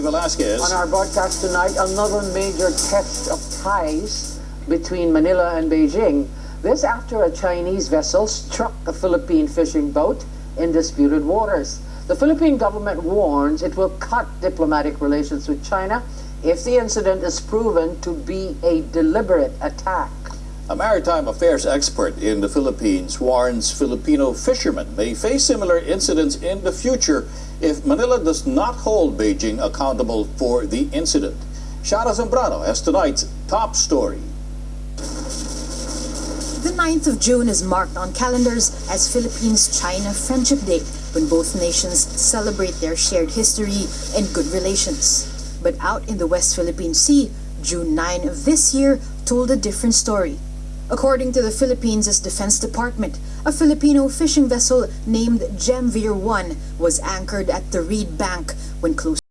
Velasquez. On our broadcast tonight, another major test of ties between Manila and Beijing. This after a Chinese vessel struck a Philippine fishing boat in disputed waters. The Philippine government warns it will cut diplomatic relations with China if the incident is proven to be a deliberate attack. A maritime affairs expert in the Philippines warns Filipino fishermen may face similar incidents in the future if Manila does not hold Beijing accountable for the incident. Chiara Zambrano has tonight's top story. The 9th of June is marked on calendars as Philippines-China Friendship Day, when both nations celebrate their shared history and good relations. But out in the West Philippine Sea, June 9 of this year told a different story. According to the Philippines' Defense Department, a Filipino fishing vessel named Gemvir 1 was anchored at the Reed Bank when close